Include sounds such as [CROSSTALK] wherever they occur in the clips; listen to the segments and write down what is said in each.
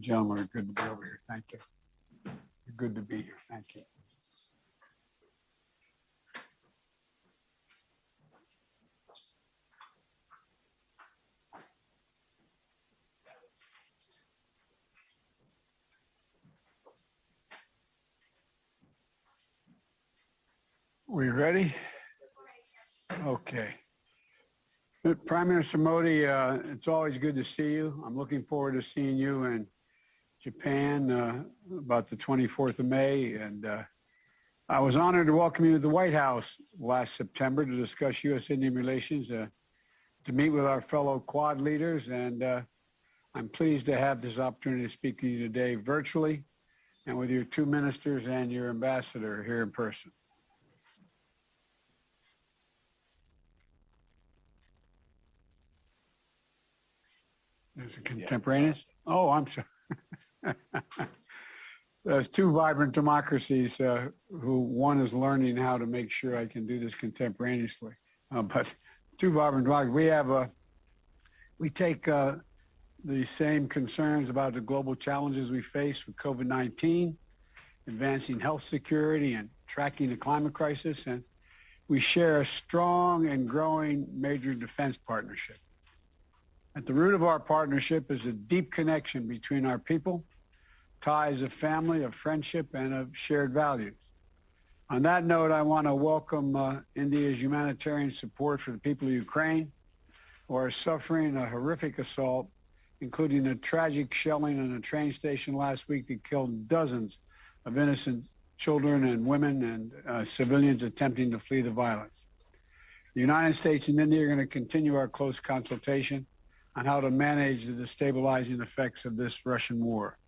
Gentlemen good to be over here. Thank you. You're good to be here. Thank you. We ready? Okay. Prime Minister Modi, uh, it's always good to see you. I'm looking forward to seeing you in Japan uh, about the 24th of May. And uh, I was honored to welcome you to the White House last September to discuss U.S.-Indian relations, uh, to meet with our fellow Quad leaders. And uh, I'm pleased to have this opportunity to speak to you today virtually and with your two ministers and your ambassador here in person. Is it contemporaneous? Oh, I'm sorry. [LAUGHS] [LAUGHS] There's two vibrant democracies uh, who one is learning how to make sure I can do this contemporaneously. Uh, but two vibrant democracies. We have a, we take uh, the same concerns about the global challenges we face with COVID-19, advancing health security and tracking the climate crisis. And we share a strong and growing major defense partnership. At the root of our partnership is a deep connection between our people, ties of family, of friendship, and of shared values. On that note, I want to welcome uh, India's humanitarian support for the people of Ukraine who are suffering a horrific assault, including a tragic shelling in a train station last week that killed dozens of innocent children and women and uh, civilians attempting to flee the violence. The United States and India are going to continue our close consultation on how to manage the destabilizing effects of this Russian war.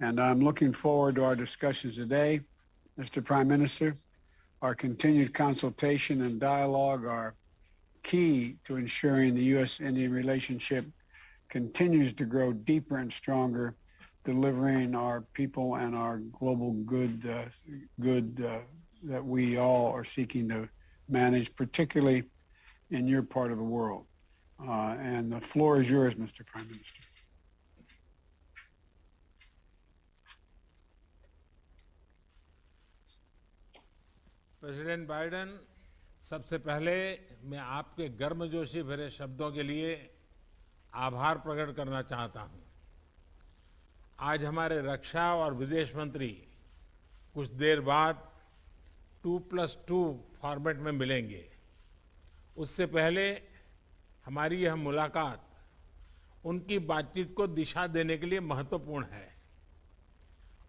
And I'm looking forward to our discussions today, Mr. Prime Minister. Our continued consultation and dialogue are key to ensuring the U.S.-Indian relationship continues to grow deeper and stronger, delivering our people and our global good, uh, good uh, that we all are seeking to manage, particularly in your part of the world. Uh, and the floor is yours, Mr. Prime Minister. President Biden, सबसे पहले मैं आपके गर्मजोशी भरे शब्दों के लिए आभार प्रकट करना चाहता हूँ। आज हमारे रक्षा और विदेश मंत्री कुछ देर बाद टू प्लस टू फॉर्मेट में मिलेंगे। उससे पहले हमारी यह मुलाकात उनकी बातचीत को दिशा देने के लिए महत्वपूर्ण है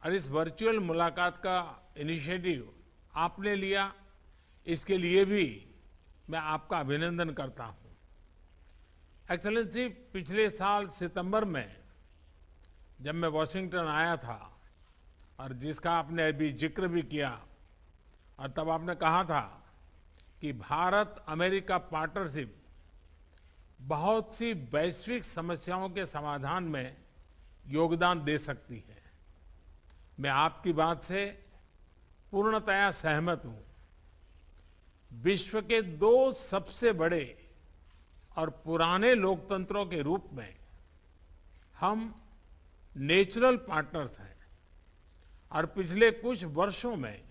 और इस वर्चुअल मुलाकात का इनिशिएटिव आपने लिया, इसके लिए भी मैं आपका अभिनंदन करता हूँ। एक्सलेंसी पिछले साल सितंबर में जब मैं वॉशिंगटन आया था, और जिसका आपने अभी ज़िक्र भी किया, और तब आपने कहा था कि भारत अमेरिका पार्टनरशिप बहुत सी वैश्विक समस्याओं के समाधान में योगदान दे सकती है। मैं आपकी बात से पूर्णतया सहमत हूँ। विश्व के दो सबसे बड़े और पुराने लोकतंत्रों के रूप में हम नेचुरल पार्टनर्स हैं और पिछले कुछ वर्षों में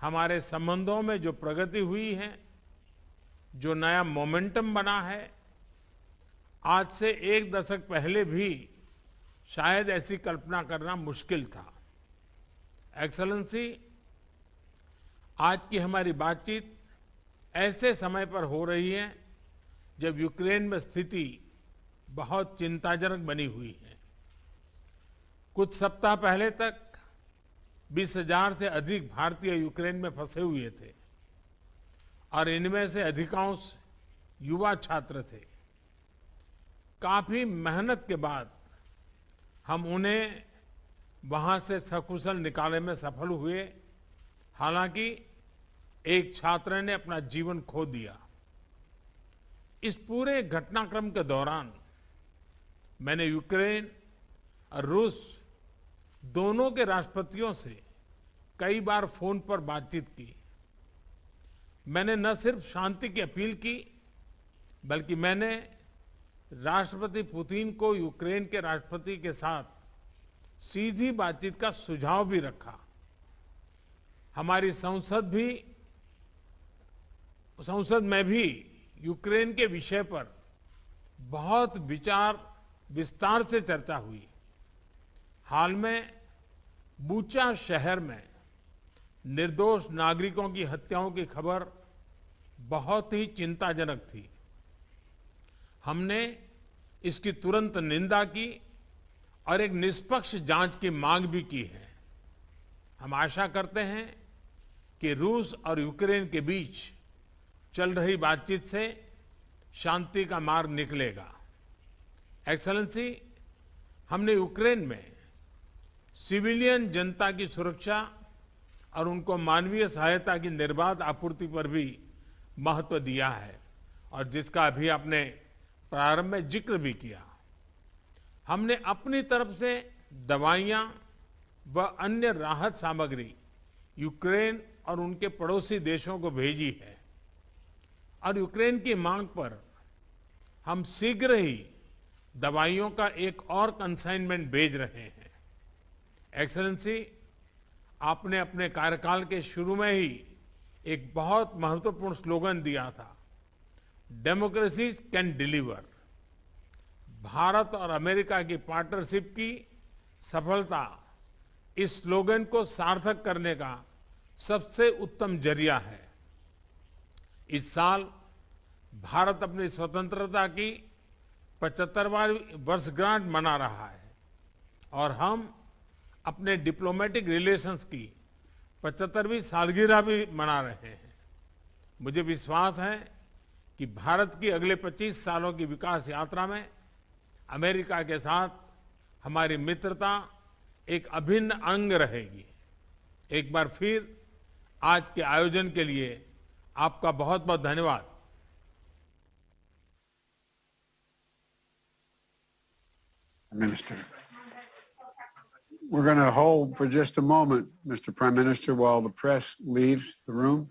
हमारे संबंधों में जो प्रगति हुई है, जो नया मोमेंटम बना है, आज से एक दशक पहले भी शायद ऐसी कल्पना करना मुश्किल था। एक्सलेंसी आज की हमारी बातचीत ऐसे समय पर हो रही है जब यूक्रेन में स्थिति बहुत चिंताजनक बनी हुई है। कुछ सप्ताह पहले तक बीस हज़ार से अधिक भारतीय यूक्रेन में फंसे हुए थे और इनमें से अधिकांश युवा छात्र थे। काफ़ी मेहनत के बाद हम उन्हें वहाँ से सकुशल निकालने में सफल हुए। हालाँकि एक छात्र ने अपना जीवन खो दिया। इस पूरे घटनाक्रम के दौरान मैंने यूक्रेन और रूस दोनों के राष्ट्रपतियों से कई बार फ़ोन पर बातचीत की। मैंने न सिर्फ़ शांति की अपील की, बल्कि मैंने राष्ट्रपति पुतिन को यूक्रेन के राष्ट्रपति के साथ सीधी बातचीत का सुझाव भी रखा। हमारी संसद भी संसद में भी यूक्रेन के विषय पर बहुत विचार, विस्तार से चर्चा हुई। हाल में बूचा शहर में निर्दोष नागरिकों की हत्याओं की खबर बहुत ही चिंताजनक थी। हमने इसकी तुरंत निंदा की और एक निष्पक्ष जाँच की मांग भी की है। हम आशा करते हैं कि रूस और यूक्रेन के बीच चल रही बातचीत से शांति का मार्ग निकलेगा। एक्सलेंसी हमने यूक्रेन में सिविलियन जनता की सुरक्षा और उनको मानवीय सहायता की निर्बाध आपूर्ति पर भी महत्व दिया है और जिसका अभी आपने प्रारंभ में ज़िक्र भी किया। हमने अपनी तरफ़ से दवाइयाँ व अन्य राहत सामग्री यूक्रेन और उनके पड़ोसी देशों को भेजी है। और यूक्रेन की मांग पर हम शीघ्र ही दवाइयों का एक और कंसाइनमेंट भेज रहे हैं। एक्सलेंसी आपने अपने कार्यकाल के शुरू में ही एक बहुत महत्वपूर्ण स्लोगन दिया था डेमोक्रेसी कैन डिलीवर भारत और अमेरिका की पार्टनरशिप की सफलता इस स्लोगन को सार्थक करने का सबसे उत्तम ज़रिया है। इस साल भारत अपनी स्वतंत्रता की पचहत्तरवां वर्षगांठ मना रहा है। और हम अपने डिप्लोमेटिक रिलेशंस की पचहत्तरवीं सालगिरह भी मना रहे हैं। मुझे विश्वास है कि भारत की अगले 25 सालों की विकास यात्रा में अमेरिका के साथ हमारी मित्रता एक अभिन्न अंग रहेगी। एक बार फिर आज के आयोजन के लिए आपका बहुत बहुत धन्यवाद Minister. We're going to hold for just a moment, Mr. Prime Minister, while the press leaves the room.